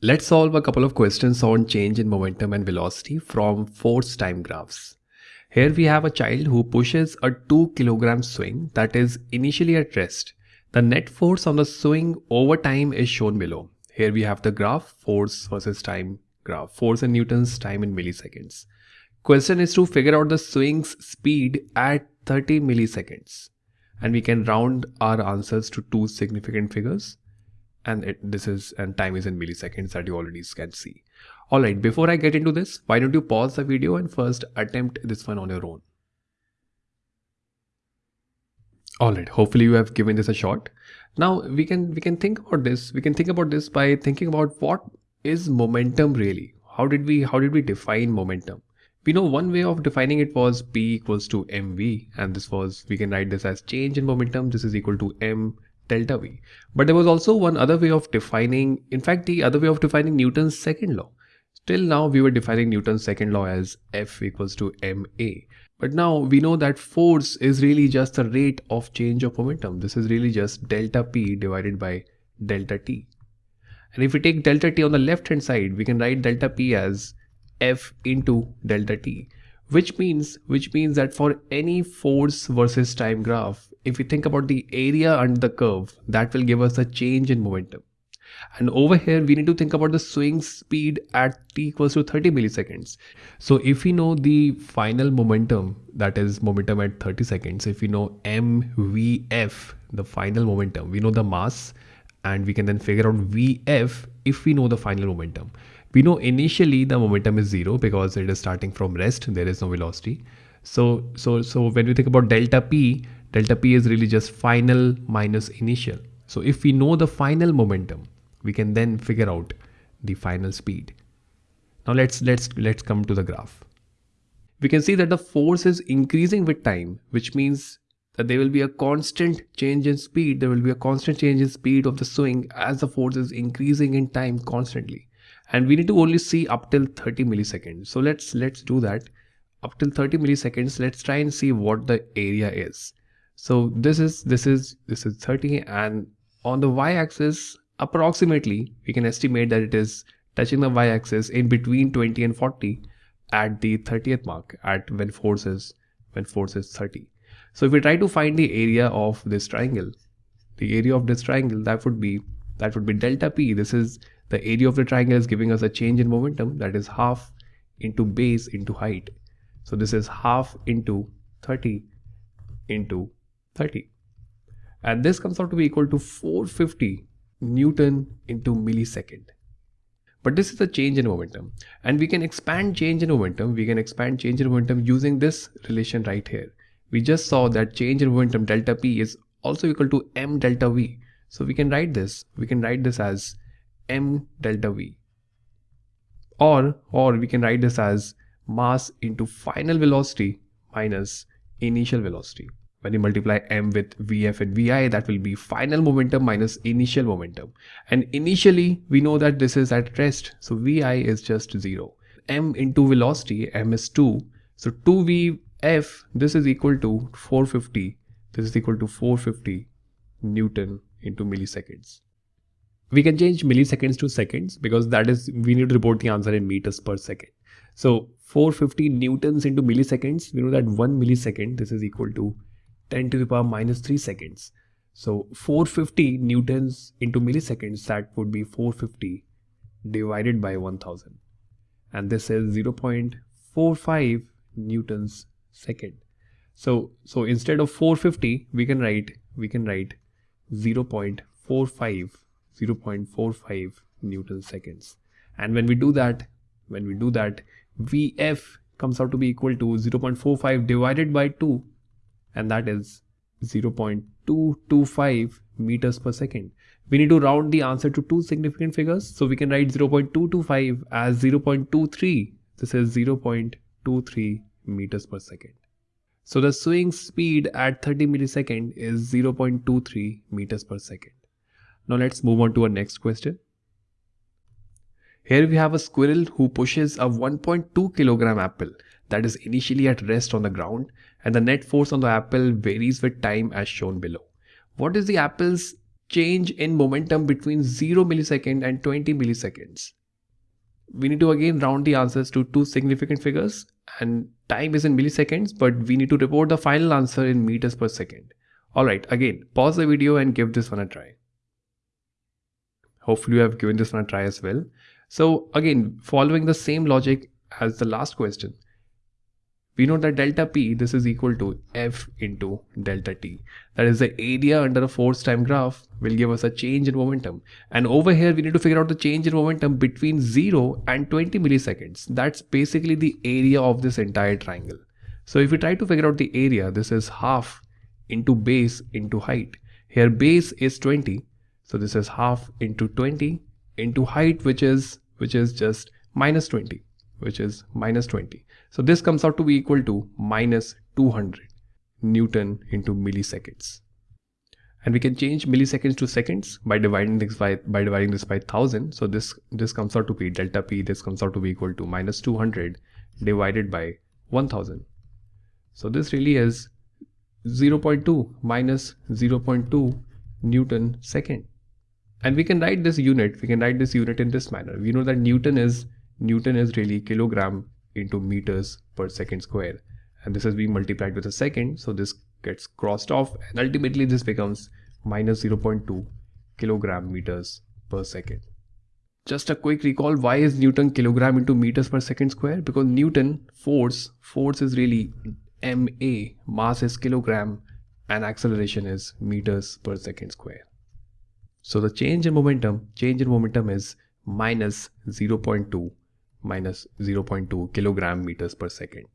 Let's solve a couple of questions on change in momentum and velocity from force time graphs. Here we have a child who pushes a 2 kilogram swing that is initially at rest. The net force on the swing over time is shown below. Here we have the graph force versus time graph, force in newtons, time in milliseconds. Question is to figure out the swing's speed at 30 milliseconds. And we can round our answers to two significant figures and it, this is and time is in milliseconds that you already can see. Alright, before I get into this, why don't you pause the video and first attempt this one on your own. Alright, hopefully you have given this a shot. Now we can we can think about this. We can think about this by thinking about what is momentum really? How did we how did we define momentum? We know one way of defining it was P equals to mv and this was we can write this as change in momentum. This is equal to m delta V. But there was also one other way of defining, in fact, the other way of defining Newton's second law. Till now, we were defining Newton's second law as F equals to ma. But now we know that force is really just the rate of change of momentum. This is really just delta P divided by delta T. And if we take delta T on the left hand side, we can write delta P as F into delta T which means which means that for any force versus time graph if we think about the area under the curve that will give us a change in momentum and over here we need to think about the swing speed at t equals to 30 milliseconds so if we know the final momentum that is momentum at 30 seconds if we know mvf the final momentum we know the mass and we can then figure out vf if we know the final momentum we know initially the momentum is zero because it is starting from rest. There is no velocity. So, so, so when we think about delta P, delta P is really just final minus initial. So if we know the final momentum, we can then figure out the final speed. Now let's, let's, let's come to the graph. We can see that the force is increasing with time, which means that there will be a constant change in speed. There will be a constant change in speed of the swing as the force is increasing in time constantly and we need to only see up till 30 milliseconds so let's let's do that up till 30 milliseconds let's try and see what the area is so this is this is this is 30 and on the y-axis approximately we can estimate that it is touching the y-axis in between 20 and 40 at the 30th mark at when force is when force is 30 so if we try to find the area of this triangle the area of this triangle that would be that would be delta p this is the area of the triangle is giving us a change in momentum that is half into base into height. So this is half into 30 into 30. And this comes out to be equal to 450 Newton into millisecond. But this is a change in momentum. And we can expand change in momentum. We can expand change in momentum using this relation right here. We just saw that change in momentum delta P is also equal to m delta V. So we can write this. We can write this as m delta v. Or, or we can write this as mass into final velocity minus initial velocity. When you multiply m with vf and vi, that will be final momentum minus initial momentum. And initially, we know that this is at rest, so vi is just 0. m into velocity, m is 2. So 2vf, this is equal to 450. This is equal to 450 Newton into milliseconds. We can change milliseconds to seconds because that is, we need to report the answer in meters per second. So 450 newtons into milliseconds, we know that 1 millisecond, this is equal to 10 to the power minus 3 seconds. So 450 newtons into milliseconds, that would be 450 divided by 1000. And this is 0.45 newtons second. So, so instead of 450, we can write, we can write 0.45 0.45 Newton seconds. And when we do that, when we do that, Vf comes out to be equal to 0.45 divided by 2 and that is 0.225 meters per second. We need to round the answer to two significant figures. So we can write 0.225 as 0.23. This is 0.23 meters per second. So the swing speed at 30 millisecond is 0.23 meters per second. Now let's move on to our next question. Here we have a squirrel who pushes a 1.2 kilogram apple that is initially at rest on the ground and the net force on the apple varies with time as shown below. What is the apple's change in momentum between 0 millisecond and 20 milliseconds. We need to again round the answers to two significant figures and time is in milliseconds but we need to report the final answer in meters per second. Alright again pause the video and give this one a try. Hopefully you have given this one a try as well. So again following the same logic as the last question we know that delta P, this is equal to F into delta T. That is the area under a force time graph will give us a change in momentum. And over here, we need to figure out the change in momentum between 0 and 20 milliseconds. That's basically the area of this entire triangle. So if we try to figure out the area, this is half into base into height. Here base is 20. So this is half into 20 into height, which is, which is just minus 20 which is minus 20. So this comes out to be equal to minus 200 Newton into milliseconds. And we can change milliseconds to seconds by dividing this by, by dividing this by 1000. So this, this comes out to be delta P, this comes out to be equal to minus 200 divided by 1000. So this really is 0.2 minus 0.2 Newton second. And we can write this unit, we can write this unit in this manner. We know that Newton is Newton is really kilogram into meters per second square and this has been multiplied with a second so this gets crossed off and ultimately this becomes minus 0.2 kilogram meters per second. Just a quick recall why is Newton kilogram into meters per second square because Newton force force is really ma mass is kilogram and acceleration is meters per second square. So the change in momentum change in momentum is minus 0.2 minus 0.2 kilogram meters per second.